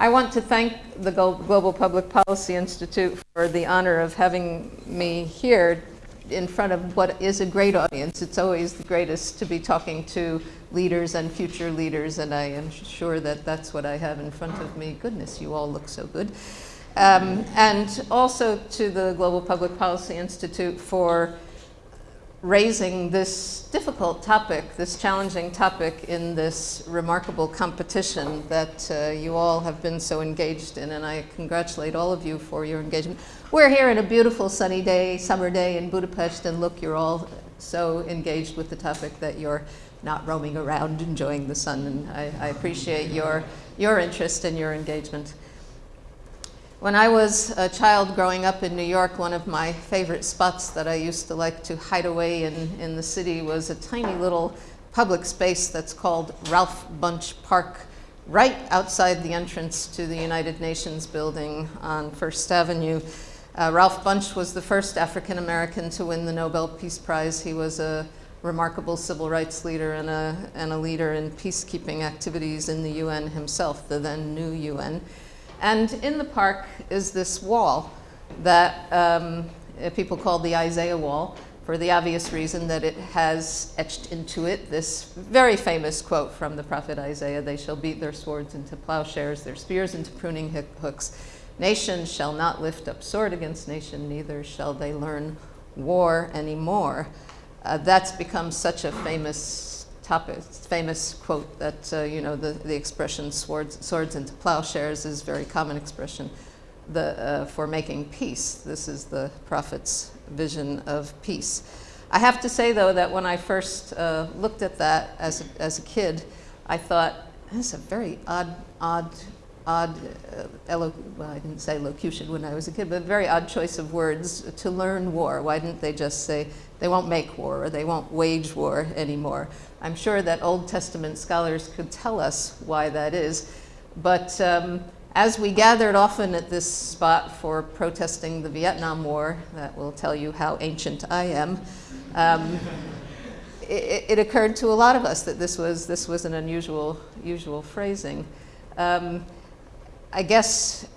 I want to thank the Global Public Policy Institute for the honor of having me here in front of what is a great audience. It's always the greatest to be talking to leaders and future leaders, and I am sure that that's what I have in front of me. Goodness, you all look so good. Um, and also to the Global Public Policy Institute for raising this difficult topic, this challenging topic in this remarkable competition that uh, you all have been so engaged in, and I congratulate all of you for your engagement. We're here in a beautiful sunny day, summer day in Budapest, and look, you're all so engaged with the topic that you're not roaming around enjoying the sun, and I, I appreciate your, your interest and your engagement. When I was a child growing up in New York, one of my favorite spots that I used to like to hide away in, in the city was a tiny little public space that's called Ralph Bunche Park, right outside the entrance to the United Nations building on First Avenue. Uh, Ralph Bunche was the first African American to win the Nobel Peace Prize. He was a remarkable civil rights leader and a, and a leader in peacekeeping activities in the UN himself, the then new UN. And in the park is this wall that um, people call the Isaiah Wall for the obvious reason that it has etched into it this very famous quote from the prophet Isaiah, they shall beat their swords into plowshares, their spears into pruning hooks. Nation shall not lift up sword against nation, neither shall they learn war anymore. Uh, that's become such a famous famous quote that, uh, you know, the, the expression swords, swords into plowshares is a very common expression the, uh, for making peace. This is the prophet's vision of peace. I have to say, though, that when I first uh, looked at that as a, as a kid, I thought, this is a very odd, odd, odd, uh, well, I didn't say locution when I was a kid, but a very odd choice of words to learn war. Why didn't they just say they won't make war or they won't wage war anymore? I'm sure that Old Testament scholars could tell us why that is. But um, as we gathered often at this spot for protesting the Vietnam War, that will tell you how ancient I am, um, it, it, occurred to a lot of us that this was, this was an unusual usual phrasing. Um, I guess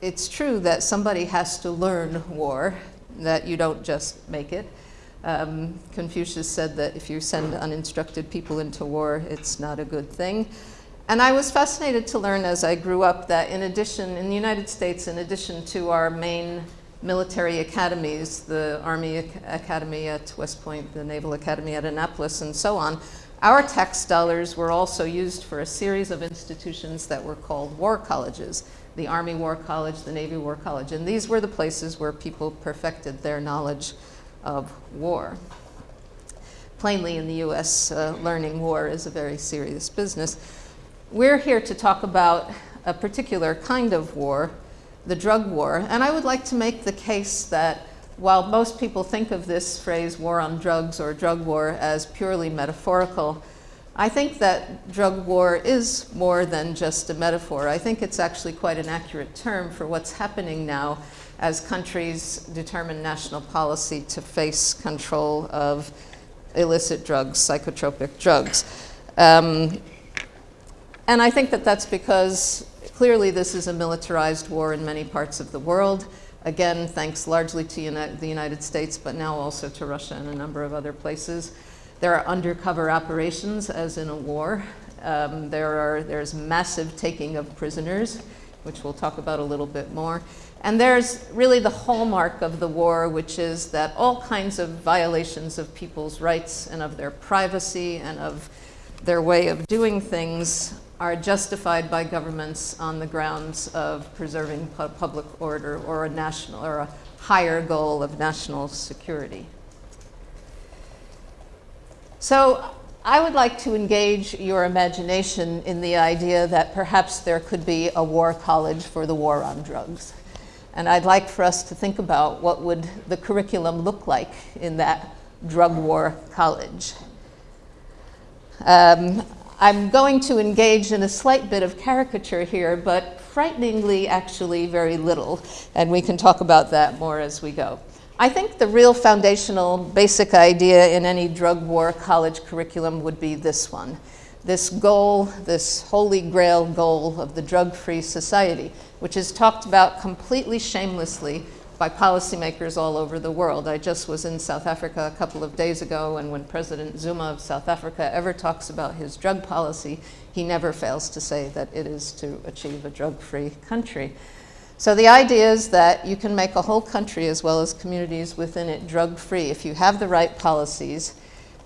it's true that somebody has to learn war, that you don't just make it. Um, Confucius said that if you send uninstructed people into war, it's not a good thing. And I was fascinated to learn as I grew up that in addition, in the United States, in addition to our main military academies, the Army Academy at West Point, the Naval Academy at Annapolis, and so on, our tax dollars were also used for a series of institutions that were called war colleges, the Army War College, the Navy War College, and these were the places where people perfected their knowledge of war. Plainly in the US, uh, learning war is a very serious business. We're here to talk about a particular kind of war, the drug war, and I would like to make the case that while most people think of this phrase war on drugs or drug war as purely metaphorical, I think that drug war is more than just a metaphor. I think it's actually quite an accurate term for what's happening now as countries determine national policy to face control of illicit drugs, psychotropic drugs. Um, and I think that that's because clearly this is a militarized war in many parts of the world. Again, thanks largely to Uni the United States, but now also to Russia and a number of other places. There are undercover operations, as in a war. Um, there are, there's massive taking of prisoners, which we'll talk about a little bit more. And there's really the hallmark of the war, which is that all kinds of violations of people's rights and of their privacy and of their way of doing things are justified by governments on the grounds of preserving pu public order or a national or a higher goal of national security. So I would like to engage your imagination in the idea that perhaps there could be a war college for the war on drugs. And I'd like for us to think about what would the curriculum look like in that drug war college. Um, I'm going to engage in a slight bit of caricature here, but frighteningly actually very little, and we can talk about that more as we go. I think the real foundational basic idea in any drug war college curriculum would be this one, this goal, this holy grail goal of the drug-free society, which is talked about completely shamelessly by policymakers all over the world. I just was in South Africa a couple of days ago, and when President Zuma of South Africa ever talks about his drug policy, he never fails to say that it is to achieve a drug-free country. So the idea is that you can make a whole country as well as communities within it drug-free if you have the right policies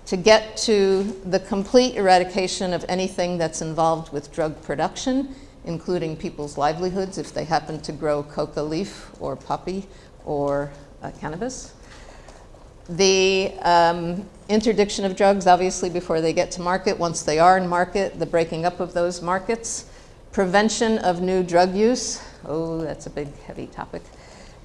to get to the complete eradication of anything that's involved with drug production, including people's livelihoods if they happen to grow coca leaf or poppy or uh, cannabis. The um, interdiction of drugs, obviously, before they get to market. Once they are in market, the breaking up of those markets. Prevention of new drug use. Oh, that's a big, heavy topic.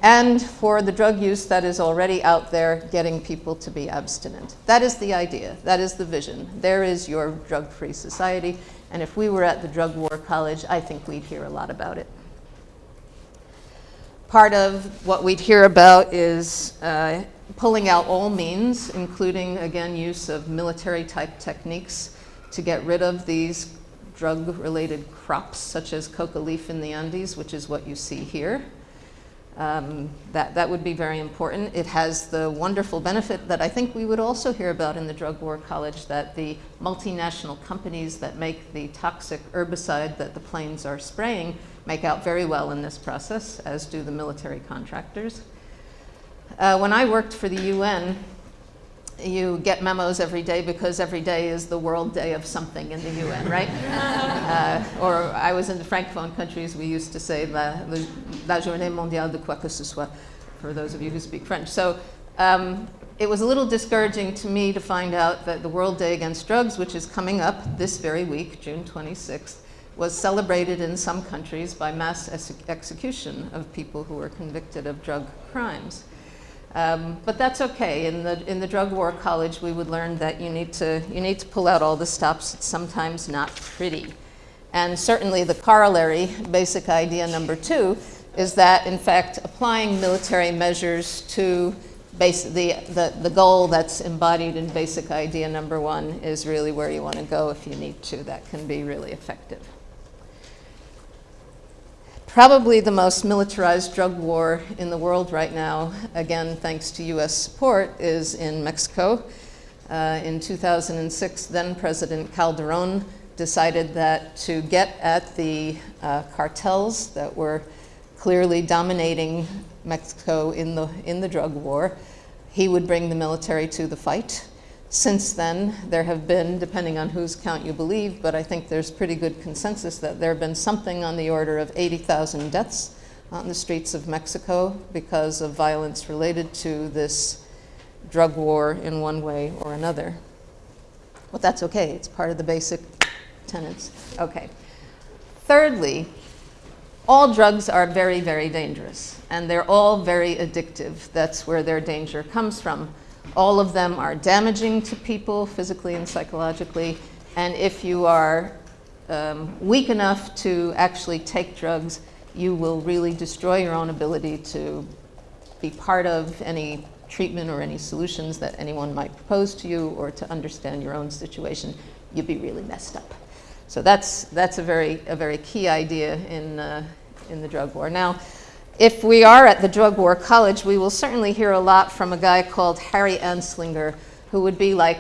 And for the drug use that is already out there, getting people to be abstinent. That is the idea. That is the vision. There is your drug-free society. And if we were at the Drug War College, I think we'd hear a lot about it. Part of what we'd hear about is uh, pulling out all means, including, again, use of military-type techniques to get rid of these drug-related crops, such as coca leaf in the Andes, which is what you see here. Um, that, that would be very important. It has the wonderful benefit that I think we would also hear about in the Drug War College that the multinational companies that make the toxic herbicide that the planes are spraying make out very well in this process, as do the military contractors. Uh, when I worked for the UN, you get memos every day because every day is the World Day of something in the UN, right? uh, or I was in the Francophone countries, we used to say la, la Journée Mondiale de quoi que ce soit, for those of you who speak French. So um, it was a little discouraging to me to find out that the World Day Against Drugs, which is coming up this very week, June 26th, was celebrated in some countries by mass ex execution of people who were convicted of drug crimes. Um, but that's okay. In the, in the drug war college, we would learn that you need, to, you need to pull out all the stops. It's sometimes not pretty. And certainly the corollary, basic idea number two, is that, in fact, applying military measures to base, the, the, the goal that's embodied in basic idea number one is really where you want to go if you need to. That can be really effective. Probably the most militarized drug war in the world right now, again, thanks to US support, is in Mexico. Uh, in 2006, then President Calderon decided that to get at the uh, cartels that were clearly dominating Mexico in the, in the drug war, he would bring the military to the fight. Since then, there have been, depending on whose count you believe, but I think there's pretty good consensus that there have been something on the order of 80,000 deaths on the streets of Mexico because of violence related to this drug war in one way or another. But that's okay, it's part of the basic tenets. Okay. Thirdly, all drugs are very, very dangerous, and they're all very addictive. That's where their danger comes from. All of them are damaging to people physically and psychologically. And if you are um, weak enough to actually take drugs, you will really destroy your own ability to be part of any treatment or any solutions that anyone might propose to you or to understand your own situation. You'd be really messed up. So that's, that's a, very, a very key idea in, uh, in the drug war. Now, if we are at the Drug War College, we will certainly hear a lot from a guy called Harry Anslinger, who would be like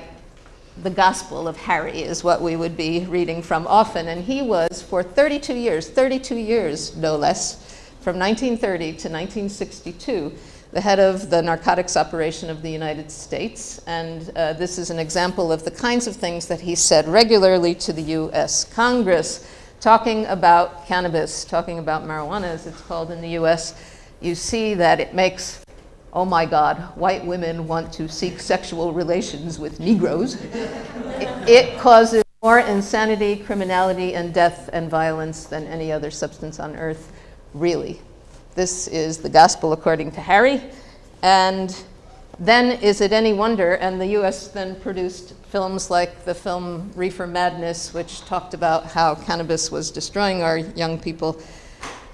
the Gospel of Harry is what we would be reading from often. And he was, for 32 years, 32 years no less, from 1930 to 1962, the head of the narcotics operation of the United States. And uh, this is an example of the kinds of things that he said regularly to the US Congress talking about cannabis, talking about marijuana as it's called in the US, you see that it makes, oh my God, white women want to seek sexual relations with Negroes. it, it causes more insanity, criminality, and death and violence than any other substance on earth, really. This is the gospel according to Harry. And then is it any wonder, and the US then produced films like the film Reefer Madness, which talked about how cannabis was destroying our young people.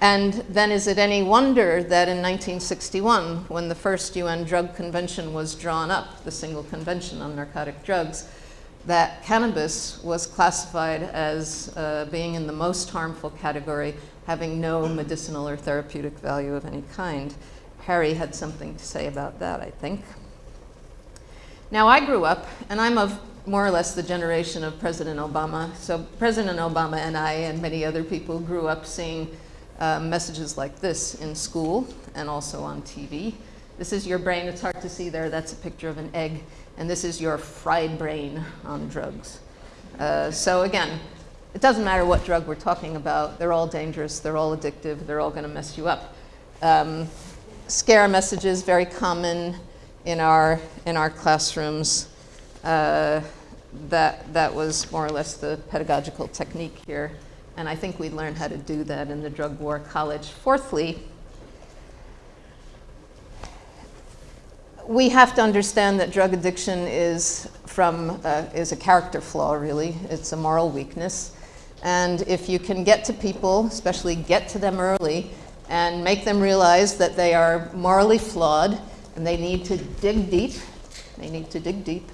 And then is it any wonder that in 1961, when the first UN drug convention was drawn up, the single convention on narcotic drugs, that cannabis was classified as uh, being in the most harmful category, having no medicinal or therapeutic value of any kind. Harry had something to say about that, I think. Now, I grew up, and I'm of more or less the generation of President Obama. So President Obama and I and many other people grew up seeing uh, messages like this in school and also on TV. This is your brain. It's hard to see there. That's a picture of an egg. And this is your fried brain on drugs. Uh, so again, it doesn't matter what drug we're talking about. They're all dangerous. They're all addictive. They're all going to mess you up. Um, scare messages, very common in our, in our classrooms. Uh, that, that was more or less the pedagogical technique here. And I think we learned how to do that in the Drug War College. Fourthly, we have to understand that drug addiction is from uh, is a character flaw really it's a moral weakness and if you can get to people especially get to them early and make them realize that they are morally flawed and they need to dig deep they need to dig deep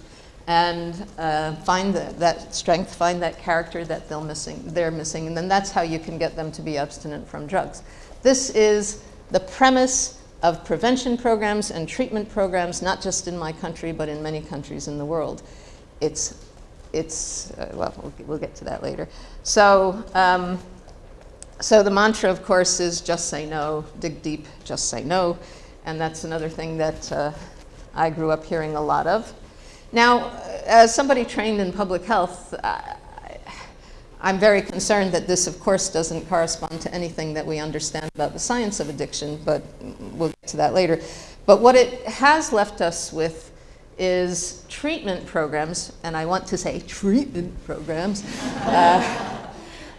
and uh, find the, that strength, find that character that they're missing, they're missing, and then that's how you can get them to be abstinent from drugs. This is the premise of prevention programs and treatment programs, not just in my country, but in many countries in the world. It's, it's uh, well, well, we'll get to that later. So, um, so the mantra, of course, is just say no, dig deep, just say no. And that's another thing that uh, I grew up hearing a lot of. Now, as somebody trained in public health, I, I'm very concerned that this, of course, doesn't correspond to anything that we understand about the science of addiction, but we'll get to that later. But what it has left us with is treatment programs, and I want to say treatment programs, uh,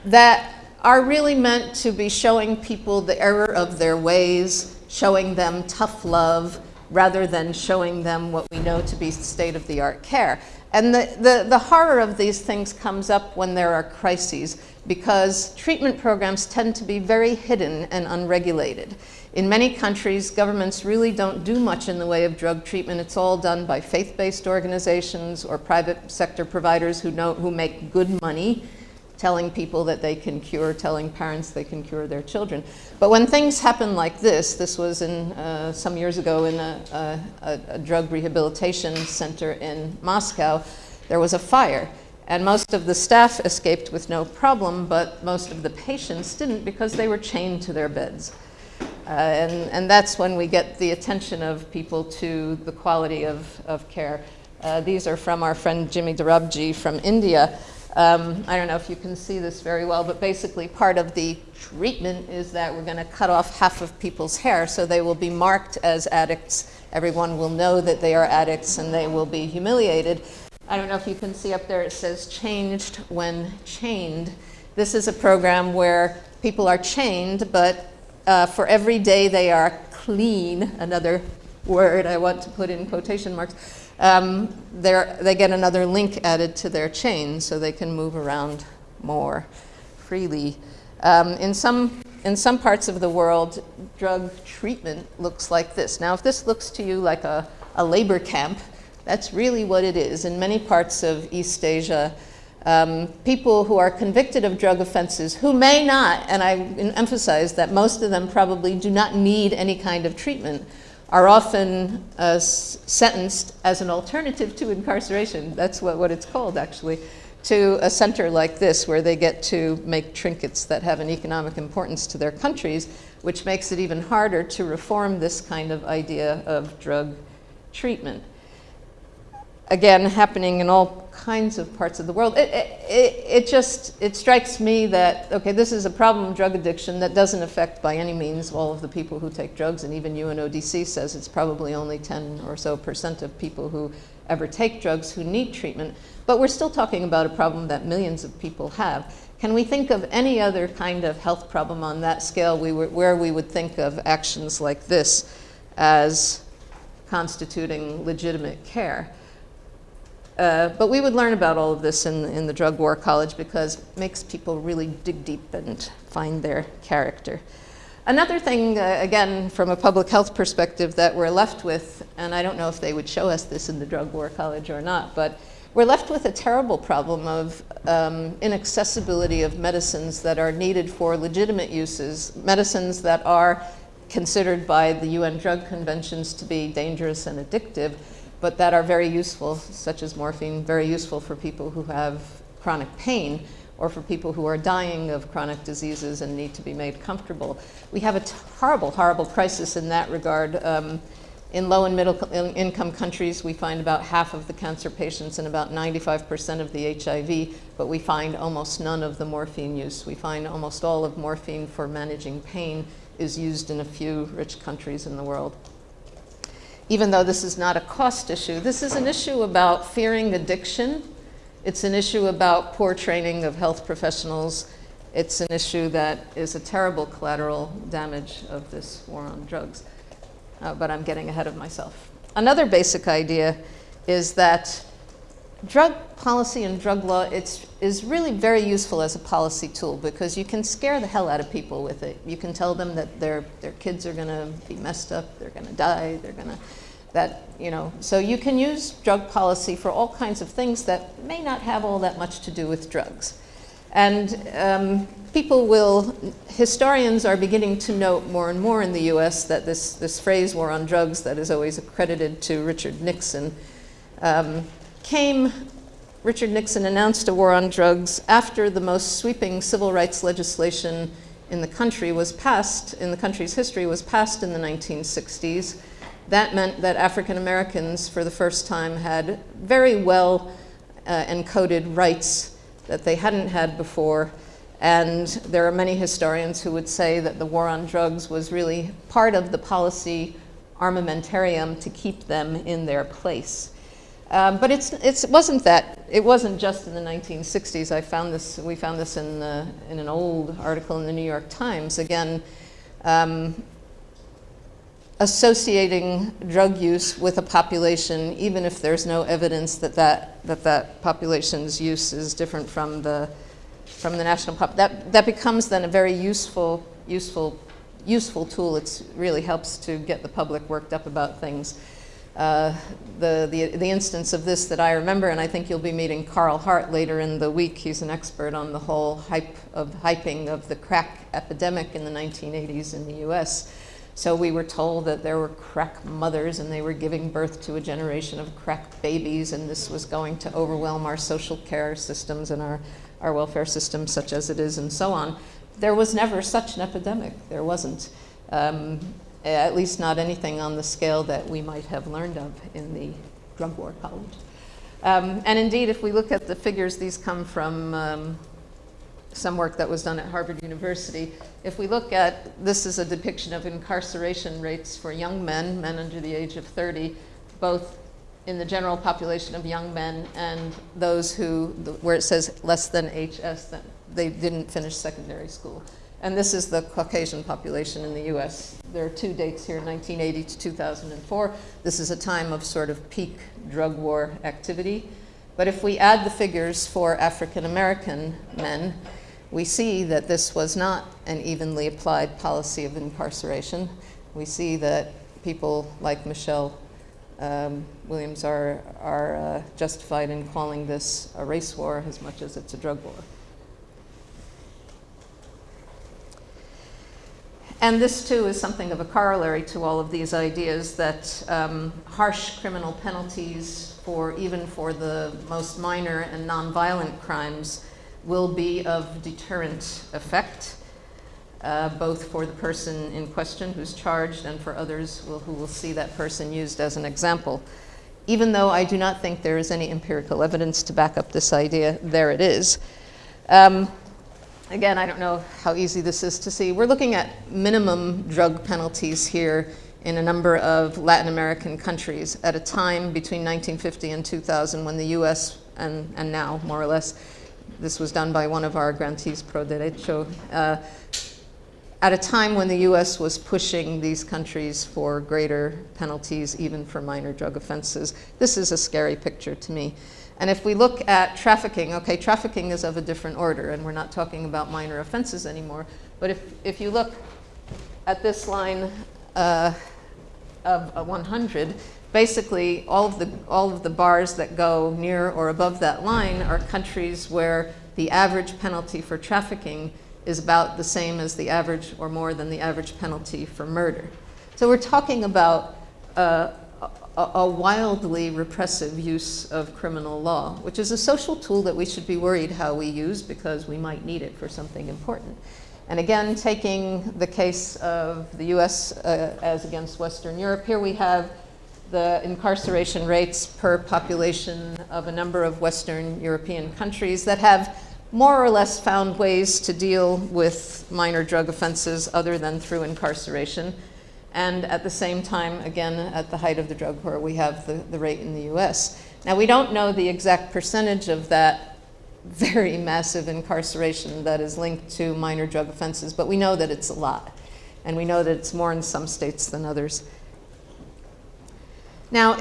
that are really meant to be showing people the error of their ways, showing them tough love, rather than showing them what we know to be state-of-the-art care. And the, the, the, horror of these things comes up when there are crises because treatment programs tend to be very hidden and unregulated. In many countries, governments really don't do much in the way of drug treatment. It's all done by faith-based organizations or private sector providers who, know, who make good money telling people that they can cure, telling parents they can cure their children. But when things happen like this, this was in uh, some years ago in a, a, a, drug rehabilitation center in Moscow, there was a fire. And most of the staff escaped with no problem, but most of the patients didn't because they were chained to their beds. Uh, and, and that's when we get the attention of people to the quality of, of care. Uh, these are from our friend Jimmy Dorabjee from India. Um, I don't know if you can see this very well, but basically part of the treatment is that we're going to cut off half of people's hair so they will be marked as addicts. Everyone will know that they are addicts and they will be humiliated. I don't know if you can see up there, it says changed when chained. This is a program where people are chained, but uh, for every day they are clean, another word I want to put in quotation marks, um, they get another link added to their chain so they can move around more freely. Um, in, some, in some parts of the world, drug treatment looks like this. Now, if this looks to you like a, a labor camp, that's really what it is. In many parts of East Asia, um, people who are convicted of drug offenses who may not, and I emphasize that most of them probably do not need any kind of treatment, are often uh, sentenced as an alternative to incarceration. That's what, what it's called, actually, to a center like this where they get to make trinkets that have an economic importance to their countries, which makes it even harder to reform this kind of idea of drug treatment again, happening in all kinds of parts of the world. It, it, it, just, it strikes me that, okay, this is a problem, drug addiction, that doesn't affect by any means all of the people who take drugs, and even UNODC says it's probably only 10 or so percent of people who ever take drugs who need treatment. But we're still talking about a problem that millions of people have. Can we think of any other kind of health problem on that scale we were, where we would think of actions like this as constituting legitimate care? Uh, but we would learn about all of this in, in the drug war college because it makes people really dig deep and find their character. Another thing, uh, again, from a public health perspective that we're left with, and I don't know if they would show us this in the Drug War College or not, but we're left with a terrible problem of um, inaccessibility of medicines that are needed for legitimate uses, medicines that are considered by the UN drug conventions to be dangerous and addictive, but that are very useful, such as morphine, very useful for people who have chronic pain or for people who are dying of chronic diseases and need to be made comfortable. We have a horrible, horrible crisis in that regard. Um, in low and middle income countries, we find about half of the cancer patients and about 95% of the HIV, but we find almost none of the morphine use. We find almost all of morphine for managing pain is used in a few rich countries in the world. Even though this is not a cost issue, this is an issue about fearing addiction. It's an issue about poor training of health professionals. It's an issue that is a terrible collateral damage of this war on drugs. Uh, but I'm getting ahead of myself. Another basic idea is that drug policy and drug law it's, is really very useful as a policy tool because you can scare the hell out of people with it. You can tell them that their, their kids are going to be messed up, they're going to die, they're going to, that, you know. So you can use drug policy for all kinds of things that may not have all that much to do with drugs. And um, people will, historians are beginning to note more and more in the US that this, this phrase war on drugs that is always accredited to Richard Nixon um, came, Richard Nixon announced a war on drugs after the most sweeping civil rights legislation in the country was passed, in the country's history, was passed in the 1960s. That meant that African Americans, for the first time, had very well uh, encoded rights that they hadn't had before. And there are many historians who would say that the war on drugs was really part of the policy armamentarium to keep them in their place. Um, but it's, it's, it wasn't that. It wasn't just in the 1960s. I found this, we found this in, the, in an old article in the New York Times. Again, um, associating drug use with a population, even if there's no evidence that that, that, that population's use is different from the, from the national pop, that, that becomes then a very useful, useful, useful tool. It really helps to get the public worked up about things. Uh, the, the, the instance of this that I remember, and I think you'll be meeting Carl Hart later in the week. He's an expert on the whole hype of hyping of the crack epidemic in the 1980s in the US. So we were told that there were crack mothers and they were giving birth to a generation of crack babies and this was going to overwhelm our social care systems and our, our welfare system such as it is and so on. There was never such an epidemic. There wasn't. Um, at least not anything on the scale that we might have learned of in the drug war college. Um, and indeed, if we look at the figures, these come from um, some work that was done at Harvard University. If we look at, this is a depiction of incarceration rates for young men, men under the age of 30, both in the general population of young men and those who, where it says less than HS, that they didn't finish secondary school. And this is the Caucasian population in the US. There are two dates here, 1980 to 2004. This is a time of sort of peak drug war activity. But if we add the figures for African American men, we see that this was not an evenly applied policy of incarceration. We see that people like Michelle um, Williams are, are uh, justified in calling this a race war as much as it's a drug war. And this too is something of a corollary to all of these ideas that um, harsh criminal penalties for even for the most minor and nonviolent crimes will be of deterrent effect, uh, both for the person in question who's charged and for others will, who will see that person used as an example. Even though I do not think there is any empirical evidence to back up this idea, there it is. Um, Again, I don't know how easy this is to see. We're looking at minimum drug penalties here in a number of Latin American countries at a time between 1950 and 2000 when the US, and, and now more or less, this was done by one of our grantees pro derecho, uh, at a time when the US was pushing these countries for greater penalties even for minor drug offenses. This is a scary picture to me. And if we look at trafficking, okay, trafficking is of a different order, and we're not talking about minor offenses anymore. But if, if you look at this line uh, of uh, 100, basically all of, the, all of the bars that go near or above that line are countries where the average penalty for trafficking is about the same as the average or more than the average penalty for murder. So we're talking about uh, a, a, wildly repressive use of criminal law, which is a social tool that we should be worried how we use because we might need it for something important. And again, taking the case of the US uh, as against Western Europe, here we have the incarceration rates per population of a number of Western European countries that have more or less found ways to deal with minor drug offenses other than through incarceration. And at the same time, again, at the height of the drug war, we have the, the rate in the US. Now, we don't know the exact percentage of that very massive incarceration that is linked to minor drug offenses, but we know that it's a lot. And we know that it's more in some states than others. Now,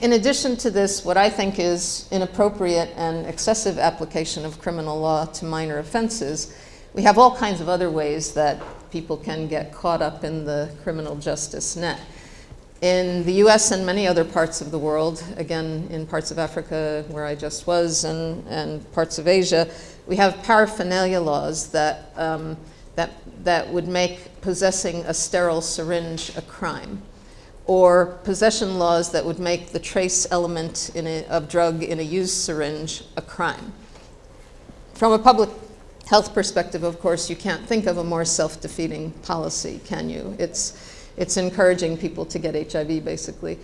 in addition to this, what I think is inappropriate and excessive application of criminal law to minor offenses, we have all kinds of other ways that people can get caught up in the criminal justice net. In the US and many other parts of the world, again, in parts of Africa where I just was and, and parts of Asia, we have paraphernalia laws that, um, that, that would make possessing a sterile syringe a crime or possession laws that would make the trace element a, of drug in a used syringe a crime. From a public health perspective, of course, you can't think of a more self-defeating policy, can you? It's, it's encouraging people to get HIV, basically.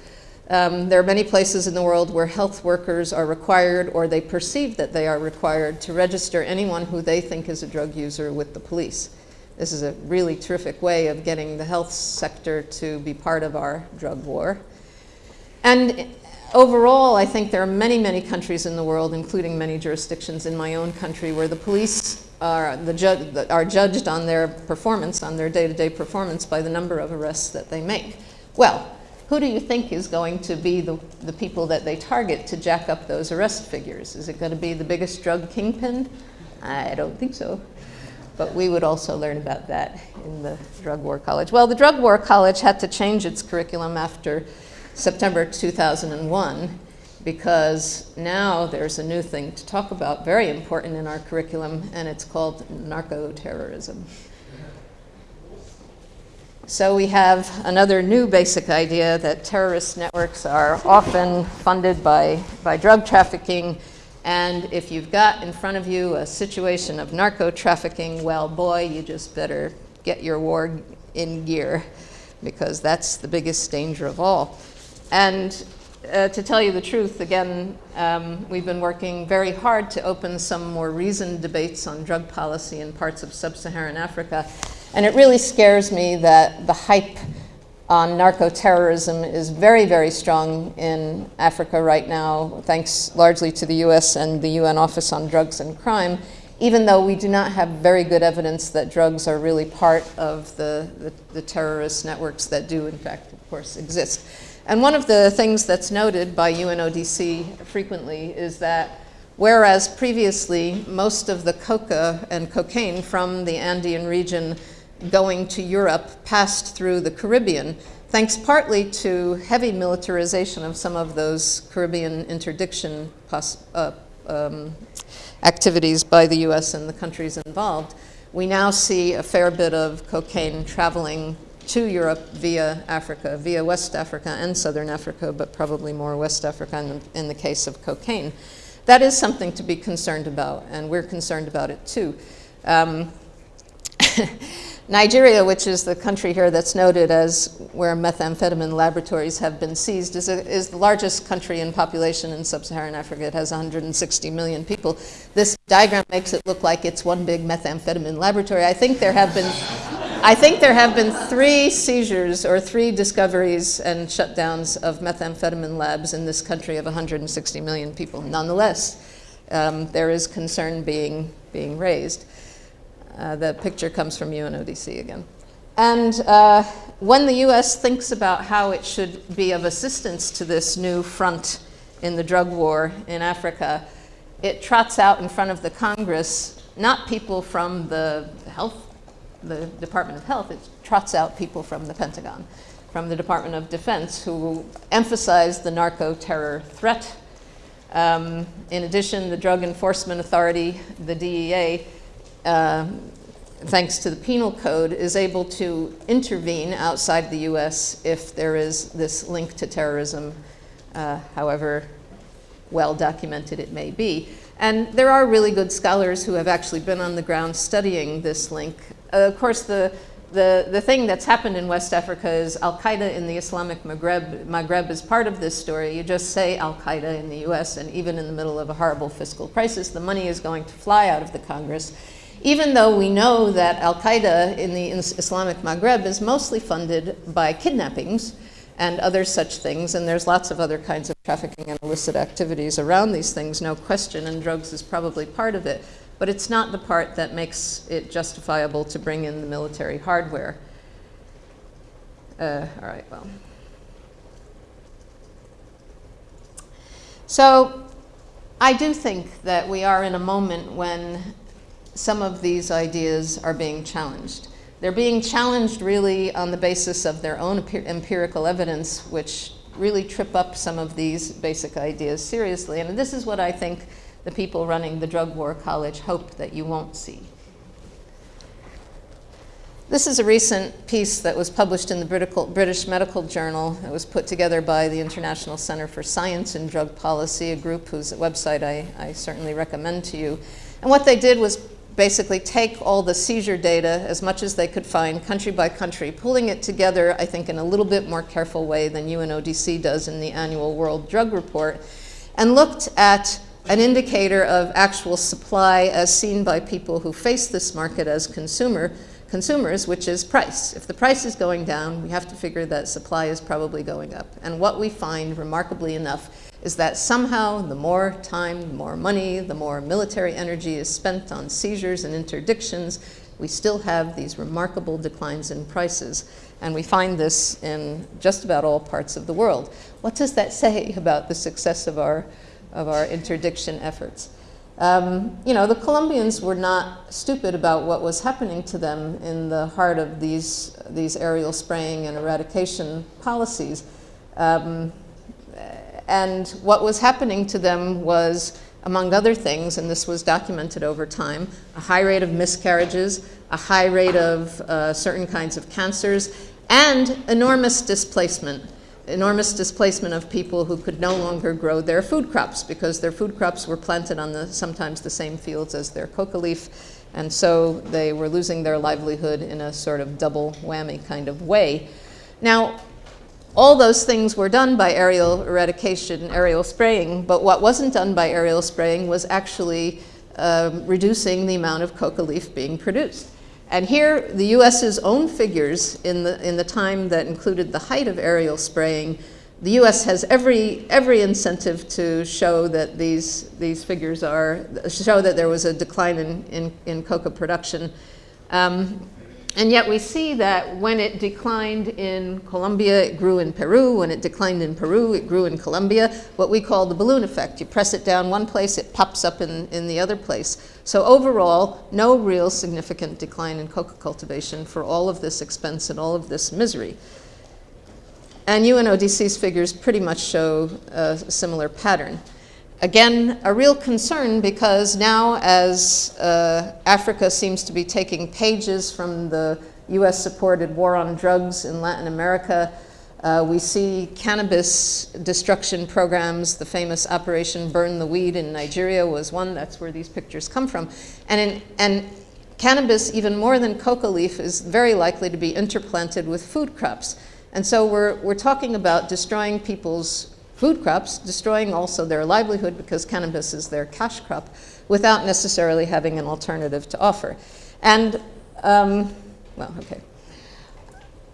Um, there are many places in the world where health workers are required, or they perceive that they are required, to register anyone who they think is a drug user with the police. This is a really terrific way of getting the health sector to be part of our drug war. And overall, I think there are many, many countries in the world, including many jurisdictions in my own country, where the police are, the ju are judged on their performance, on their day-to-day -day performance by the number of arrests that they make. Well, who do you think is going to be the, the people that they target to jack up those arrest figures? Is it going to be the biggest drug kingpin? I don't think so but we would also learn about that in the Drug War College. Well, the Drug War College had to change its curriculum after September 2001 because now there's a new thing to talk about, very important in our curriculum, and it's called narco-terrorism. So we have another new basic idea that terrorist networks are often funded by, by drug trafficking and if you've got in front of you a situation of narco trafficking, well, boy, you just better get your war in gear because that's the biggest danger of all. And uh, to tell you the truth, again, um, we've been working very hard to open some more reasoned debates on drug policy in parts of sub-Saharan Africa. And it really scares me that the hype on narco-terrorism is very, very strong in Africa right now, thanks largely to the US and the UN Office on Drugs and Crime, even though we do not have very good evidence that drugs are really part of the, the, the terrorist networks that do, in fact, of course, exist. And one of the things that's noted by UNODC frequently is that whereas previously most of the coca and cocaine from the Andean region going to Europe passed through the Caribbean, thanks partly to heavy militarization of some of those Caribbean interdiction uh, um, activities by the US and the countries involved. We now see a fair bit of cocaine traveling to Europe via Africa, via West Africa and Southern Africa, but probably more West Africa in the, in the case of cocaine. That is something to be concerned about, and we're concerned about it too. Um, Nigeria, which is the country here that's noted as where methamphetamine laboratories have been seized, is, a, is the largest country in population in sub-Saharan Africa. It has 160 million people. This diagram makes it look like it's one big methamphetamine laboratory. I think there have been, I think there have been three seizures or three discoveries and shutdowns of methamphetamine labs in this country of 160 million people. Nonetheless, um, there is concern being, being raised. Uh, the picture comes from UNODC again. And uh, when the US thinks about how it should be of assistance to this new front in the drug war in Africa, it trots out in front of the Congress not people from the health the Department of Health, it trots out people from the Pentagon, from the Department of Defense, who emphasize the narco-terror threat. Um, in addition, the Drug Enforcement Authority, the DEA, uh, thanks to the penal code, is able to intervene outside the US if there is this link to terrorism, uh, however well documented it may be. And there are really good scholars who have actually been on the ground studying this link. Uh, of course, the, the, the thing that's happened in West Africa is Al-Qaeda in the Islamic Maghreb, Maghreb is part of this story. You just say Al-Qaeda in the US, and even in the middle of a horrible fiscal crisis, the money is going to fly out of the Congress. Even though we know that Al-Qaeda in the Islamic Maghreb is mostly funded by kidnappings, and other such things. And there's lots of other kinds of trafficking and illicit activities around these things, no question, and drugs is probably part of it. But it's not the part that makes it justifiable to bring in the military hardware. Uh, all right, well. So I do think that we are in a moment when some of these ideas are being challenged. They're being challenged really on the basis of their own empirical evidence, which really trip up some of these basic ideas seriously. And this is what I think the people running the Drug War College hope that you won't see. This is a recent piece that was published in the British Medical Journal. It was put together by the International Center for Science and Drug Policy, a group whose website I, I certainly recommend to you. And what they did was basically take all the seizure data as much as they could find country by country, pulling it together, I think, in a little bit more careful way than UNODC does in the annual World Drug Report, and looked at an indicator of actual supply as seen by people who face this market as consumer, consumers, which is price. If the price is going down, we have to figure that supply is probably going up. And what we find, remarkably enough, is that somehow the more time, the more money, the more military energy is spent on seizures and interdictions, we still have these remarkable declines in prices. And we find this in just about all parts of the world. What does that say about the success of our, of our interdiction efforts? Um, you know, the Colombians were not stupid about what was happening to them in the heart of these, these aerial spraying and eradication policies. Um, and what was happening to them was, among other things, and this was documented over time, a high rate of miscarriages, a high rate of uh, certain kinds of cancers, and enormous displacement. Enormous displacement of people who could no longer grow their food crops because their food crops were planted on the, sometimes the same fields as their coca leaf, and so they were losing their livelihood in a sort of double whammy kind of way. Now, all those things were done by aerial eradication, aerial spraying, but what wasn't done by aerial spraying was actually um, reducing the amount of coca leaf being produced. And here, the US's own figures in the, in the time that included the height of aerial spraying, the US has every, every incentive to show that these, these figures are, show that there was a decline in, in, in coca production. Um, and yet we see that when it declined in Colombia, it grew in Peru. When it declined in Peru, it grew in Colombia, what we call the balloon effect. You press it down one place, it pops up in, in the other place. So overall, no real significant decline in coca cultivation for all of this expense and all of this misery. And UNODC's figures pretty much show a similar pattern. Again, a real concern because now as uh, Africa seems to be taking pages from the US-supported war on drugs in Latin America, uh, we see cannabis destruction programs. The famous Operation Burn the Weed in Nigeria was one. That's where these pictures come from. And, in, and cannabis, even more than coca leaf, is very likely to be interplanted with food crops. And so we're, we're talking about destroying people's food crops, destroying also their livelihood because cannabis is their cash crop without necessarily having an alternative to offer. And, um, well, okay.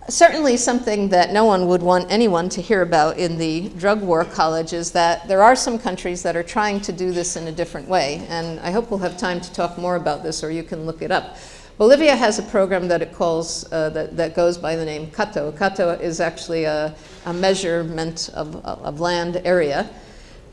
Certainly something that no one would want anyone to hear about in the drug war college is that there are some countries that are trying to do this in a different way. And I hope we'll have time to talk more about this or you can look it up. Bolivia has a program that it calls, uh, that, that goes by the name CATO. CATO is actually a, a measurement of, of land area.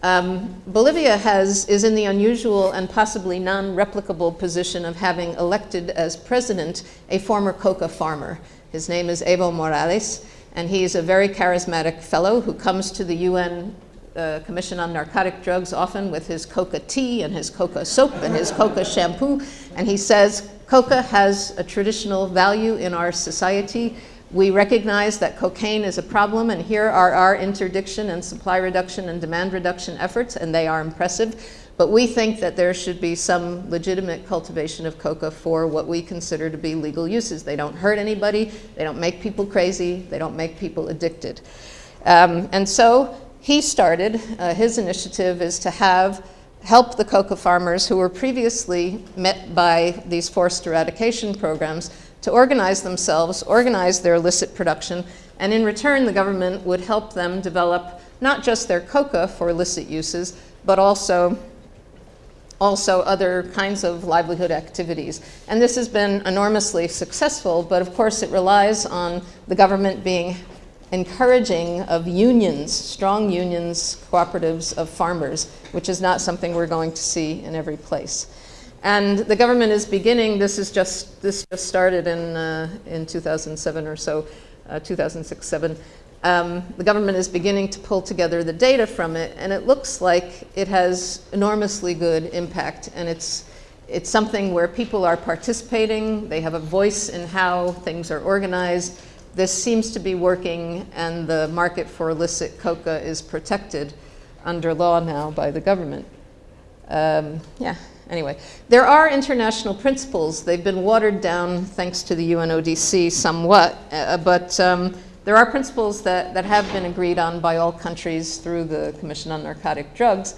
Um, Bolivia has, is in the unusual and possibly non-replicable position of having elected as president a former coca farmer. His name is Evo Morales, and he's a very charismatic fellow who comes to the UN uh, Commission on Narcotic Drugs often with his coca tea and his coca soap and his coca shampoo, and he says coca has a traditional value in our society we recognize that cocaine is a problem, and here are our interdiction and supply reduction and demand reduction efforts, and they are impressive. But we think that there should be some legitimate cultivation of coca for what we consider to be legal uses. They don't hurt anybody, they don't make people crazy, they don't make people addicted. Um, and so he started, uh, his initiative is to have help the coca farmers who were previously met by these forced eradication programs to organize themselves, organize their illicit production, and in return the government would help them develop not just their coca for illicit uses, but also also other kinds of livelihood activities. And this has been enormously successful, but of course it relies on the government being encouraging of unions, strong unions, cooperatives of farmers, which is not something we're going to see in every place. And the government is beginning, this is just, this just started in, uh, in 2007 or so, uh, 2006, 7. Um, the government is beginning to pull together the data from it, and it looks like it has enormously good impact. And it's, it's something where people are participating, they have a voice in how things are organized. This seems to be working, and the market for illicit coca is protected under law now by the government. Um, yeah anyway, there are international principles. They've been watered down thanks to the UNODC somewhat, uh, but um, there are principles that, that have been agreed on by all countries through the Commission on Narcotic Drugs.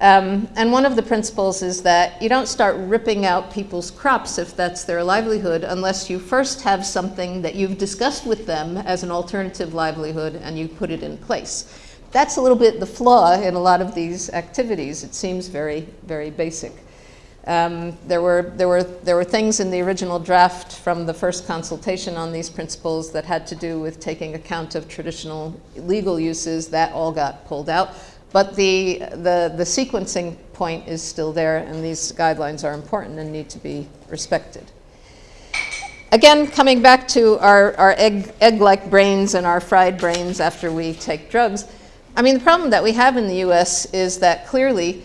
Um, and one of the principles is that you don't start ripping out people's crops if that's their livelihood unless you first have something that you've discussed with them as an alternative livelihood and you put it in place. That's a little bit the flaw in a lot of these activities. It seems very, very basic. Um, there, were, there, were, there were things in the original draft from the first consultation on these principles that had to do with taking account of traditional legal uses. That all got pulled out. But the, the, the sequencing point is still there, and these guidelines are important and need to be respected. Again, coming back to our, our egg, egg-like brains and our fried brains after we take drugs, I mean, the problem that we have in the US is that clearly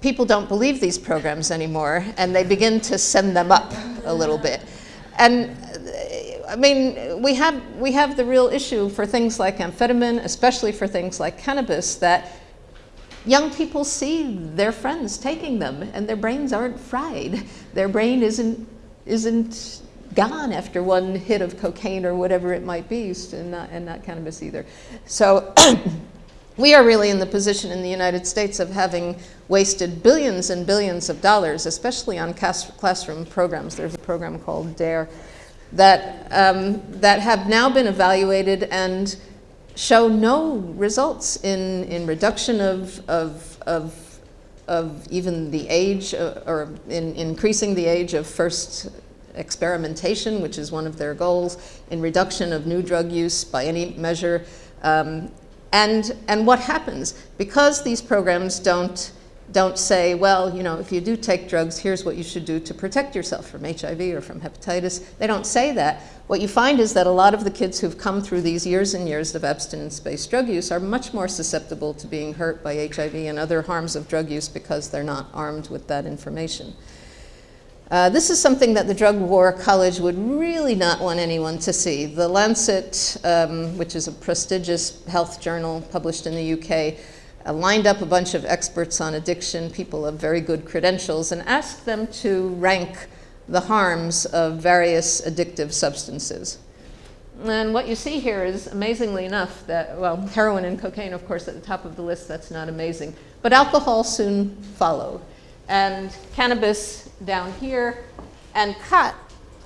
people don't believe these programs anymore and they begin to send them up a little bit. And I mean, we have, we have the real issue for things like amphetamine, especially for things like cannabis, that young people see their friends taking them and their brains aren't fried. Their brain isn't, isn't gone after one hit of cocaine or whatever it might be, and not, and not cannabis either. So We are really in the position in the United States of having wasted billions and billions of dollars, especially on classroom programs. There's a program called DARE that, um, that have now been evaluated and show no results in, in reduction of, of, of, of even the age uh, or in increasing the age of first experimentation, which is one of their goals, in reduction of new drug use by any measure, um, and, and what happens? Because these programs don't, don't say, well, you know, if you do take drugs, here's what you should do to protect yourself from HIV or from hepatitis. They don't say that. What you find is that a lot of the kids who've come through these years and years of abstinence-based drug use are much more susceptible to being hurt by HIV and other harms of drug use because they're not armed with that information. Uh, this is something that the Drug War College would really not want anyone to see. The Lancet, um, which is a prestigious health journal published in the UK, Uh, lined up a bunch of experts on addiction, people of very good credentials, and asked them to rank the harms of various addictive substances. And what you see here is, amazingly enough, that, well, heroin and cocaine, of course, at the top of the list, that's not amazing. But alcohol soon followed. And cannabis down here. And khat.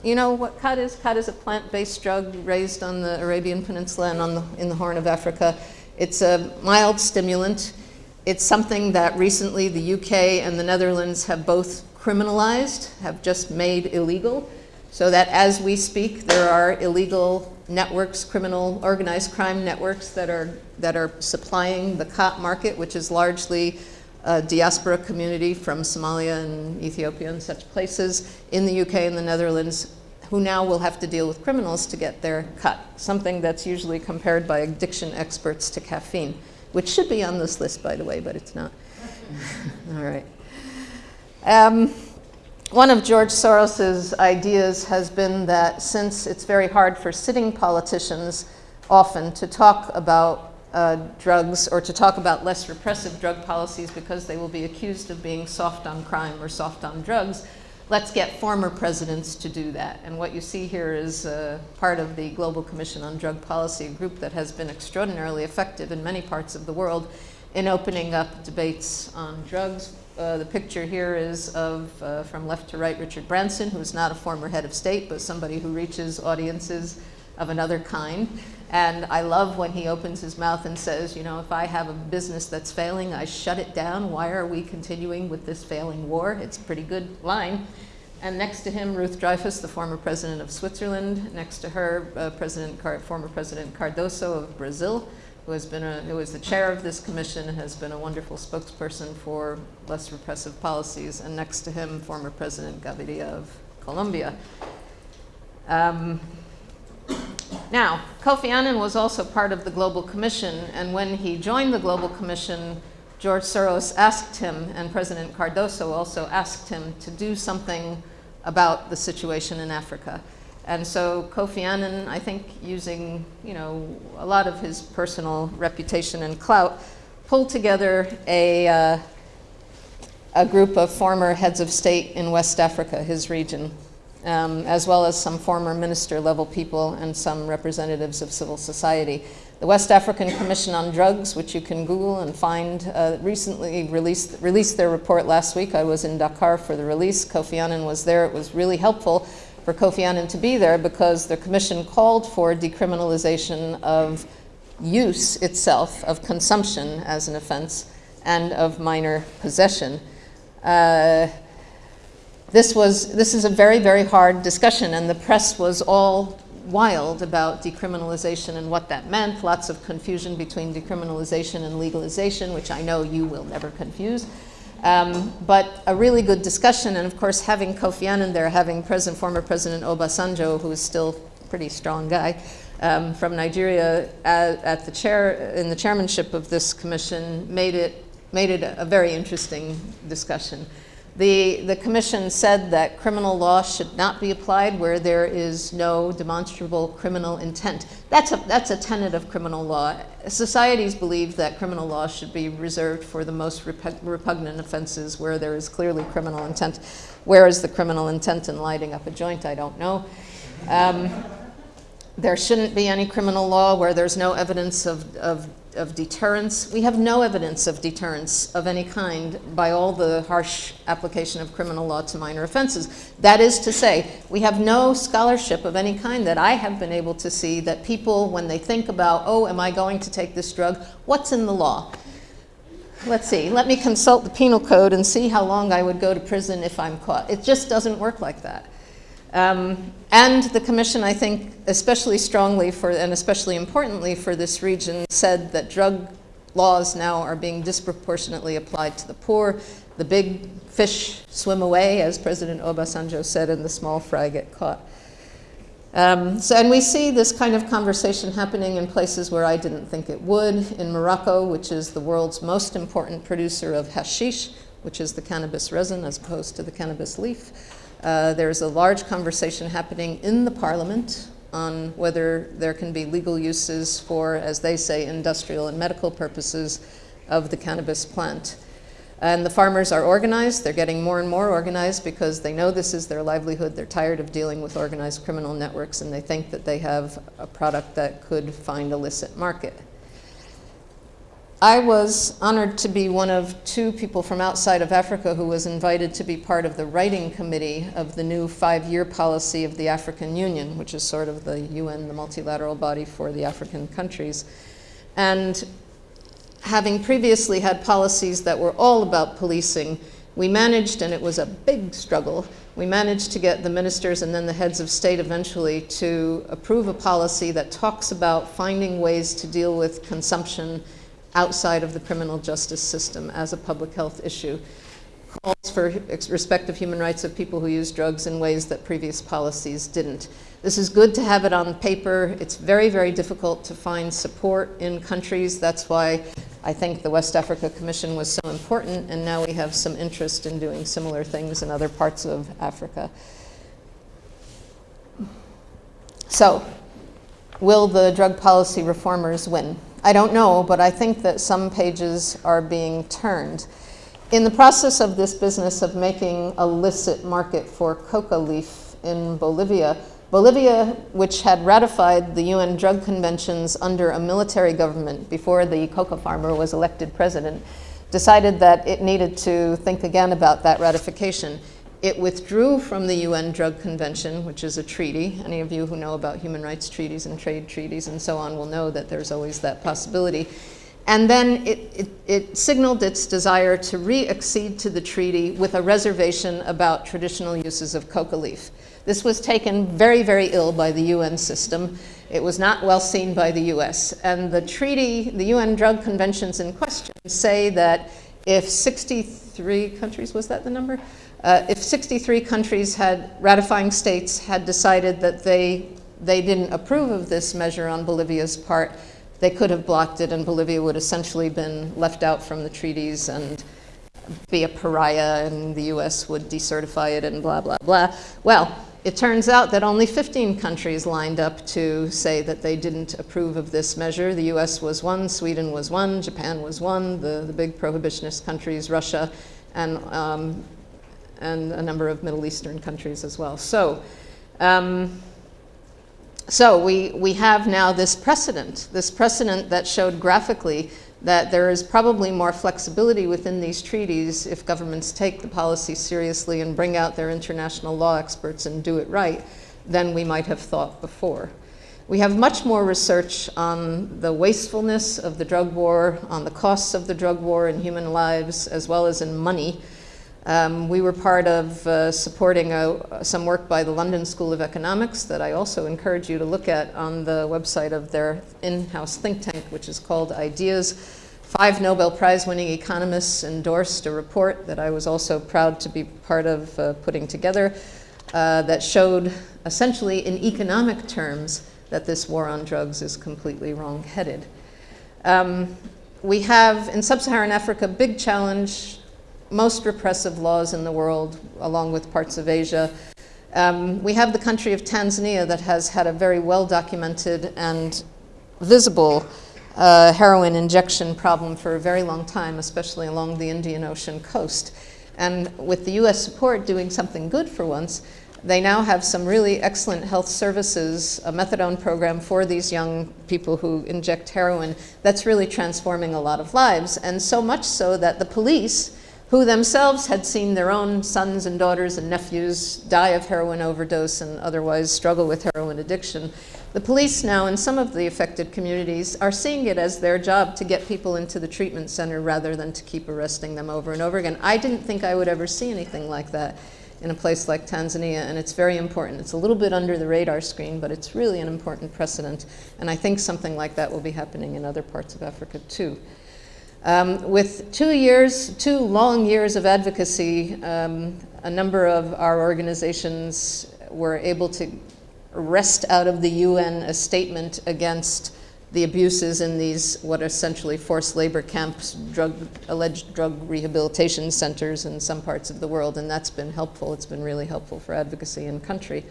you know what khat is? Khat is a plant-based drug raised on the Arabian Peninsula and on the, in the Horn of Africa. It's a mild stimulant. It's something that recently the UK and the Netherlands have both criminalized, have just made illegal, so that as we speak, there are illegal networks, criminal organized crime networks that are, that are supplying the khat market, which is largely a diaspora community from Somalia and Ethiopia and such places in the UK and the Netherlands who now will have to deal with criminals to get their khat, something that's usually compared by addiction experts to caffeine, which should be on this list, by the way, but it's not. All right. Um, one of George Soros's ideas has been that since it's very hard for sitting politicians often to talk about uh, drugs or to talk about less repressive drug policies because they will be accused of being soft on crime or soft on drugs, let's get former presidents to do that. And what you see here is uh, part of the Global Commission on Drug Policy, a group that has been extraordinarily effective in many parts of the world in opening up debates on drugs. Uh, the picture here is of, uh, from left to right, Richard Branson, who's not a former head of state, but somebody who reaches audiences of another kind. And I love when he opens his mouth and says, you know, if I have a business that's failing, I shut it down. Why are we continuing with this failing war? It's a pretty good line. And next to him, Ruth Dreifuss, the former president of Switzerland. Next to her, uh, President Car former President Cardoso of Brazil, who has been a, who is the chair of this commission has been a wonderful spokesperson for less repressive policies. And next to him, former President Gaviria of Colombia. Um, now, Kofi Annan was also part of the Global Commission, and when he joined the Global Commission, George Soros asked him, and President Cardoso also asked him to do something about the situation in Africa. And so Kofi Annan, I think using you know, a lot of his personal reputation and clout, pulled together a, uh, a group of former heads of state in West Africa, his region, um, as well as some former minister level people and some representatives of civil society. The West African Commission on Drugs, which you can Google and find, uh, recently released, released their report last week. I was in Dakar for the release. Kofi Annan was there. It was really helpful for Kofi Annan to be there because the commission called for decriminalization of use itself, of consumption as an offense, and of minor possession. Uh, this was this is a very very hard discussion and the press was all wild about decriminalization and what that meant. Lots of confusion between decriminalization and legalization which i know you will never confuse. Um, but a really good discussion and of course having kofi annan there having president former president obasanjo who is still a pretty strong guy um, from nigeria at, at, the chair in the chairmanship of this commission made it made it a, a very interesting discussion the, the commission said that criminal law should not be applied where there is no demonstrable criminal intent. That's a, that's a tenet of criminal law. Societies believe that criminal law should be reserved for the most repugnant offenses where there is clearly criminal intent. Where is the criminal intent in lighting up a joint? I don't know. Um, there shouldn't be any criminal law where there's no evidence of, of of deterrence. We have no evidence of deterrence of any kind by all the harsh application of criminal law to minor offenses. That is to say, we have no scholarship of any kind that I have been able to see that people, when they think about, oh, am I going to take this drug, what's in the law? Let's see, let me consult the penal code and see how long I would go to prison if I'm caught. It just doesn't work like that. Um, and the commission, I think, especially strongly for, and especially importantly for this region, said that drug laws now are being disproportionately applied to the poor. The big fish swim away, as President Obasanjo said, and the small fry get caught. Um, so, and we see this kind of conversation happening in places where I didn't think it would. In Morocco, which is the world's most important producer of hashish, which is the cannabis resin as opposed to the cannabis leaf. Uh, there's a large conversation happening in the parliament on whether there can be legal uses for, as they say, industrial and medical purposes of the cannabis plant. And the farmers are organized. They're getting more and more organized because they know this is their livelihood. They're tired of dealing with organized criminal networks and they think that they have a product that could find a licit market. I was honored to be one of two people from outside of Africa who was invited to be part of the writing committee of the new five-year policy of the African Union, which is sort of the UN, the multilateral body for the African countries. And having previously had policies that were all about policing, We managed, and it was a big struggle, we managed to get the ministers and then the heads of state eventually to approve a policy that talks about finding ways to deal with consumption outside of the criminal justice system as a public health issue. Calls for respect of human rights of people who use drugs in ways that previous policies didn't. This is good to have it on paper. It's very, very difficult to find support in countries. That's why I think the West Africa Commission was so important, and now we have some interest in doing similar things in other parts of Africa. So, will the drug policy reformers win? I don't know, but I think that some pages are being turned. In the process of this business of making a licit market for coca leaf in Bolivia, Bolivia, which had ratified the UN drug conventions under a military government before the coca farmer was elected president, decided that it needed to think again about that ratification. It withdrew from the UN Drug Convention, which is a treaty. Any of you who know about human rights treaties and trade treaties and so on will know that there's always that possibility. And then it, it, it, signaled its desire to re-accede to the treaty with a reservation about traditional uses of coca leaf. This was taken very, very ill by the UN system. It was not well seen by the US. And the treaty, the UN drug conventions in question say that if 63 countries, was that the number? Uh, if 63 countries had, ratifying states had decided that they, they didn't approve of this measure on Bolivia's part, they could have blocked it and Bolivia would essentially been left out from the treaties and be a pariah and the US would decertify it and blah, blah, blah. Well, it turns out that only 15 countries lined up to say that they didn't approve of this measure. The US was one, Sweden was one, Japan was one, the, the big prohibitionist countries, Russia, and, um, and a number of Middle Eastern countries as well. So, um, so we, we have now this precedent, this precedent that showed graphically that there is probably more flexibility within these treaties if governments take the policy seriously and bring out their international law experts and do it right than we might have thought before. We have much more research on the wastefulness of the drug war, on the costs of the drug war in human lives, as well as in money. Um, we were part of uh, supporting a, some work by the London School of Economics that I also encourage you to look at on the website of their in-house think tank, which is called Ideas. Five Nobel Prize winning economists endorsed a report that I was also proud to be part of uh, putting together uh, that showed essentially in economic terms that this war on drugs is completely wrong-headed. Um, we have in sub-Saharan Africa a big challenge most repressive laws in the world, along with parts of Asia. Um, we have the country of Tanzania that has had a very well documented and visible uh, heroin injection problem for a very long time, especially along the Indian Ocean coast. And with the US support doing something good for once, they now have some really excellent health services, a methadone program for these young people who inject heroin that's really transforming a lot of lives. And so much so that the police who themselves had seen their own sons and daughters and nephews die of heroin overdose and otherwise struggle with heroin addiction. The police now in some of the affected communities are seeing it as their job to get people into the treatment center rather than to keep arresting them over and over again. I didn't think I would ever see anything like that in a place like Tanzania, and it's very important. It's a little bit under the radar screen, but it's really an important precedent, and I think something like that will be happening in other parts of Africa too. Um, with two years, two long years of advocacy, um, a number of our organizations were able to wrest out of the UN a statement against the abuses in these what are essentially forced labor camps, drug, alleged drug rehabilitation centers in some parts of the world, and that's been helpful. It's been really helpful for advocacy in country.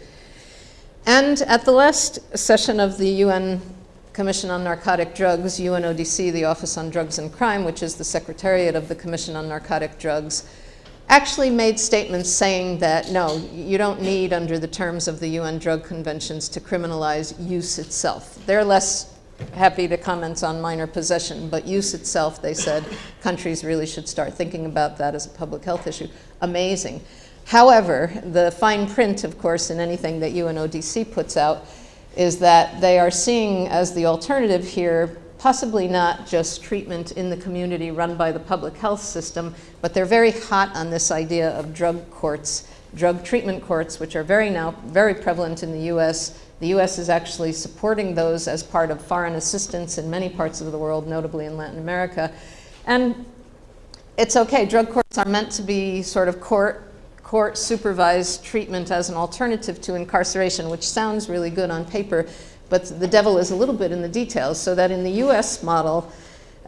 And at the last session of the UN Commission on Narcotic Drugs, UNODC, the Office on Drugs and Crime, which is the secretariat of the Commission on Narcotic Drugs, actually made statements saying that, no, you don't need, under the terms of the UN drug conventions, to criminalize use itself. They're less happy to comment on minor possession, but use itself, they said, countries really should start thinking about that as a public health issue. Amazing. However, the fine print, of course, in anything that UNODC puts out is that they are seeing as the alternative here possibly not just treatment in the community run by the public health system, but they're very hot on this idea of drug courts, drug treatment courts, which are very now very prevalent in the US. The US is actually supporting those as part of foreign assistance in many parts of the world, notably in Latin America. And it's okay, drug courts are meant to be sort of court court supervised treatment as an alternative to incarceration, which sounds really good on paper, but the devil is a little bit in the details, so that in the US model,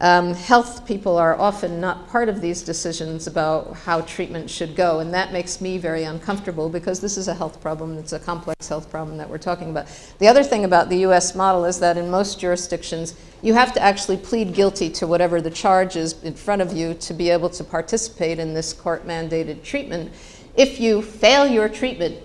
um, health people are often not part of these decisions about how treatment should go, and that makes me very uncomfortable because this is a health problem, it's a complex health problem that we're talking about. The other thing about the US model is that in most jurisdictions, you have to actually plead guilty to whatever the charge is in front of you to be able to participate in this court mandated treatment. If you fail your treatment,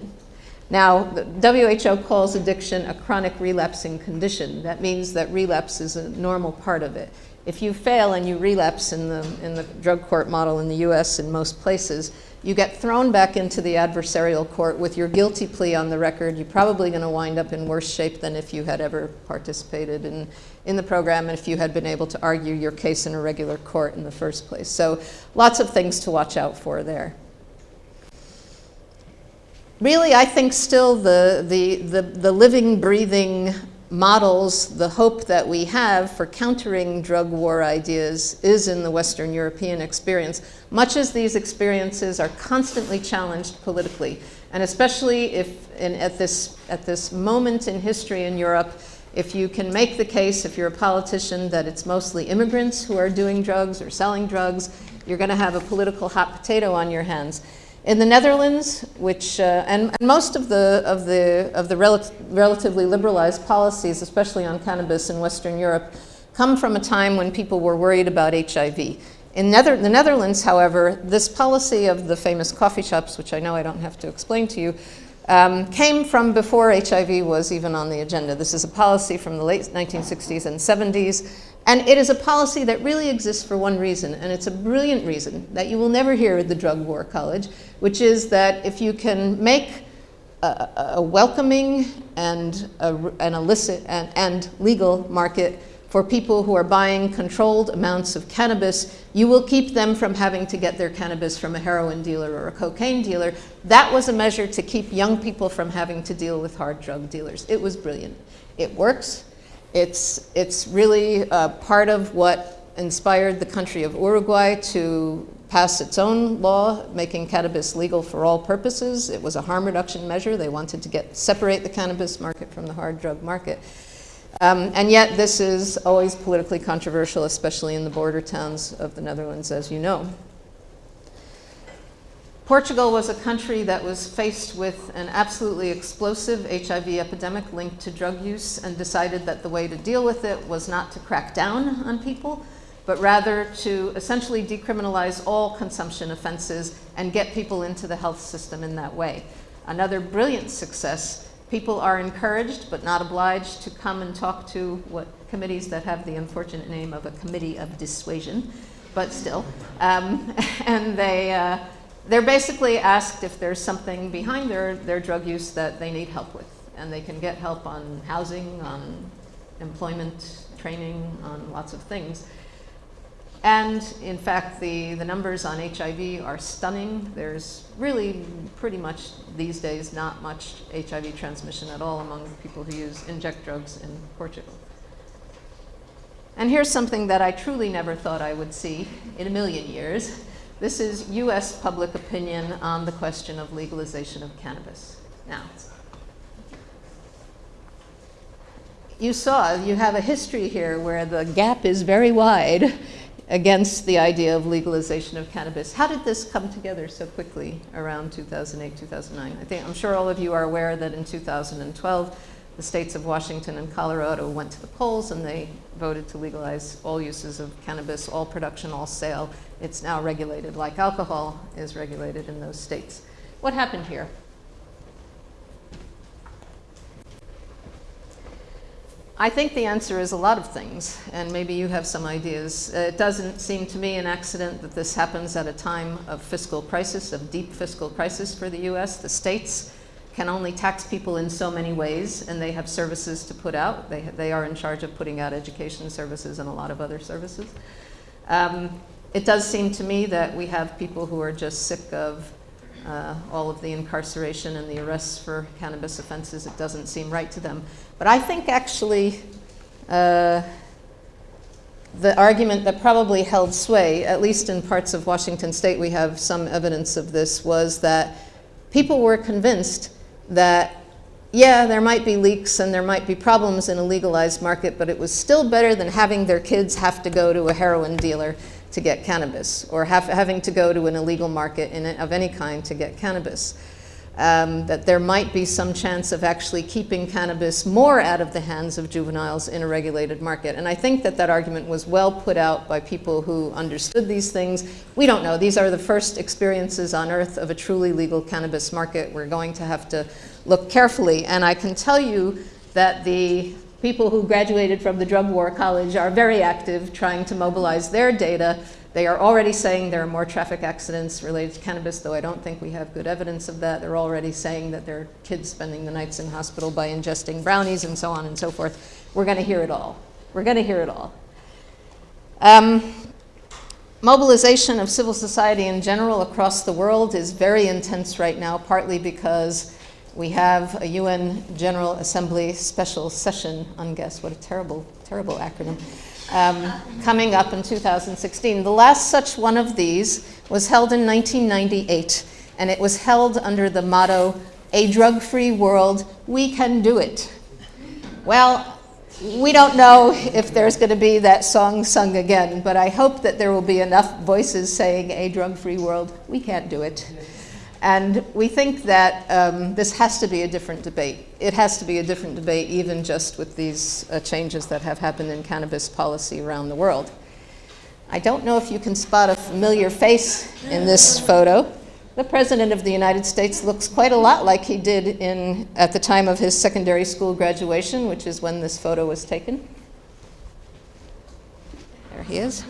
now, the WHO calls addiction a chronic relapsing condition. That means that relapse is a normal part of it. If you fail and you relapse in the, in the drug court model in the US in most places, you get thrown back into the adversarial court with your guilty plea on the record. You're probably going to wind up in worse shape than if you had ever participated in, in the program and if you had been able to argue your case in a regular court in the first place. So lots of things to watch out for there really, I think still the, the, the, the, living, breathing models, the hope that we have for countering drug war ideas is in the Western European experience, much as these experiences are constantly challenged politically. And especially if in, at, this, at this moment in history in Europe, if you can make the case, if you're a politician, that it's mostly immigrants who are doing drugs or selling drugs, you're going to have a political hot potato on your hands. In the Netherlands, which, uh, and, and, most of the, of the, of the rel relatively liberalized policies, especially on cannabis in Western Europe, come from a time when people were worried about HIV. In Nether the Netherlands, however, this policy of the famous coffee shops, which I know I don't have to explain to you, um, came from before HIV was even on the agenda. This is a policy from the late 1960s and 70s, and it is a policy that really exists for one reason, and it's a brilliant reason that you will never hear at the Drug War College, which is that if you can make a, a welcoming and a, an illicit and, and legal market for people who are buying controlled amounts of cannabis, you will keep them from having to get their cannabis from a heroin dealer or a cocaine dealer. That was a measure to keep young people from having to deal with hard drug dealers. It was brilliant. It works. It's, it's really uh, part of what inspired the country of Uruguay to pass its own law making cannabis legal for all purposes. It was a harm reduction measure. They wanted to get separate the cannabis market from the hard drug market. Um, and yet this is always politically controversial, especially in the border towns of the Netherlands, as you know. Portugal was a country that was faced with an absolutely explosive HIV epidemic linked to drug use and decided that the way to deal with it was not to crack down on people, but rather to essentially decriminalize all consumption offenses and get people into the health system in that way. Another brilliant success, people are encouraged but not obliged to come and talk to what committees that have the unfortunate name of a committee of dissuasion, but still. Um, and they, uh, they're basically asked if there's something behind their, their drug use that they need help with. And they can get help on housing, on employment, training, on lots of things. And in fact, the, the numbers on HIV are stunning. There's really pretty much these days not much HIV transmission at all among people who use inject drugs in Portugal. And here's something that I truly never thought I would see in a million years. This is US public opinion on the question of legalization of cannabis. Now, you saw, you have a history here where the gap is very wide against the idea of legalization of cannabis. How did this come together so quickly around 2008, 2009? I think, I'm sure all of you are aware that in 2012, the states of Washington and Colorado went to the polls and they voted to legalize all uses of cannabis, all production, all sale. It's now regulated like alcohol is regulated in those states. What happened here? I think the answer is a lot of things, and maybe you have some ideas. Uh, it doesn't seem to me an accident that this happens at a time of fiscal crisis, of deep fiscal crisis for the US. The states can only tax people in so many ways, and they have services to put out. They, they are in charge of putting out education services and a lot of other services. Um, it does seem to me that we have people who are just sick of uh, all of the incarceration and the arrests for cannabis offenses. It doesn't seem right to them. But I think actually uh, the argument that probably held sway, at least in parts of Washington state, we have some evidence of this, was that people were convinced that, yeah, there might be leaks and there might be problems in a legalized market, but it was still better than having their kids have to go to a heroin dealer to get cannabis or have, having to go to an illegal market in, of any kind to get cannabis um, that there might be some chance of actually keeping cannabis more out of the hands of juveniles in a regulated market. And I think that that argument was well put out by people who understood these things. We don't know. These are the first experiences on earth of a truly legal cannabis market. We're going to have to look carefully. And I can tell you that the people who graduated from the Drug War College are very active trying to mobilize their data they are already saying there are more traffic accidents related to cannabis, though I don't think we have good evidence of that. They're already saying that there are kids spending the nights in hospital by ingesting brownies and so on and so forth. We're going to hear it all. We're going to hear it all. Um, mobilization of civil society in general across the world is very intense right now, partly because we have a UN General Assembly special session, UNGAS, what a terrible, terrible acronym, um, coming up in 2016. The last such one of these was held in 1998, and it was held under the motto, a drug-free world, we can do it. Well, we don't know if there's going to be that song sung again, but I hope that there will be enough voices saying a drug-free world, we can't do it. And we think that um, this has to be a different debate. It has to be a different debate even just with these uh, changes that have happened in cannabis policy around the world. I don't know if you can spot a familiar face in this photo. The President of the United States looks quite a lot like he did in, at the time of his secondary school graduation, which is when this photo was taken. There he is.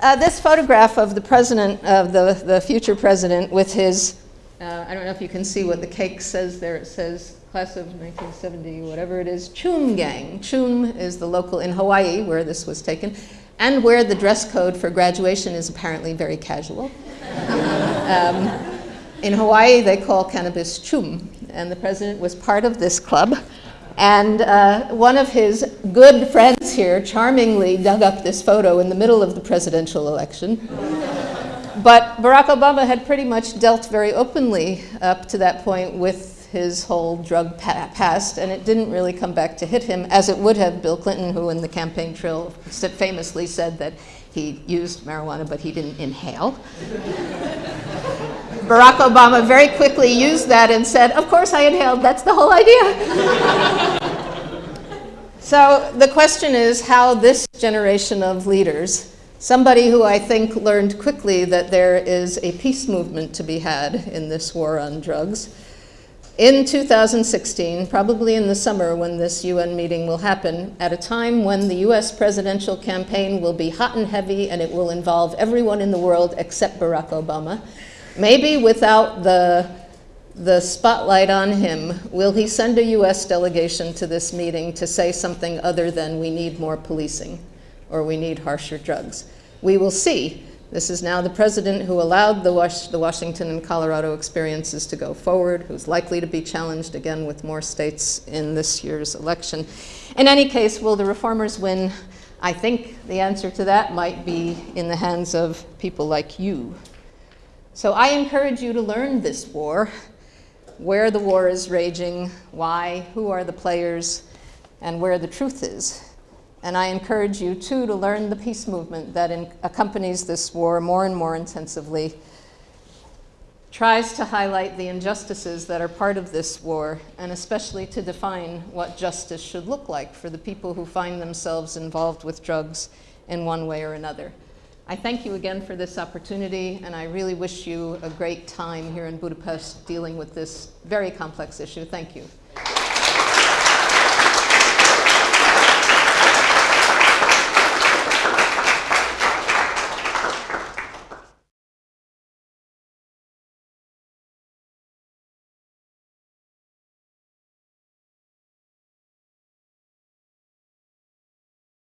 Uh, this photograph of the president, of the, the future president with his, uh, I don't know if you can see what the cake says there. It says class of 1970, whatever it is, Choom Gang. Choom is the local in Hawaii where this was taken and where the dress code for graduation is apparently very casual. um, in Hawaii, they call cannabis choom, and the president was part of this club. And uh, one of his good friends here charmingly dug up this photo in the middle of the presidential election. but Barack Obama had pretty much dealt very openly up to that point with his whole drug pa past, and it didn't really come back to hit him, as it would have Bill Clinton, who in the campaign trail famously said that he used marijuana, but he didn't inhale. Barack Obama very quickly used that and said, of course I inhaled, that's the whole idea. so the question is how this generation of leaders, somebody who I think learned quickly that there is a peace movement to be had in this war on drugs, in 2016, probably in the summer when this UN meeting will happen, at a time when the US presidential campaign will be hot and heavy and it will involve everyone in the world except Barack Obama, Maybe without the, the spotlight on him, will he send a US delegation to this meeting to say something other than we need more policing or we need harsher drugs? We will see. This is now the president who allowed the, Was the Washington and Colorado experiences to go forward, who's likely to be challenged again with more states in this year's election. In any case, will the reformers win? I think the answer to that might be in the hands of people like you. So I encourage you to learn this war, where the war is raging, why, who are the players, and where the truth is. And I encourage you too to learn the peace movement that accompanies this war more and more intensively, tries to highlight the injustices that are part of this war, and especially to define what justice should look like for the people who find themselves involved with drugs in one way or another. I thank you again for this opportunity, and I really wish you a great time here in Budapest dealing with this very complex issue. Thank you.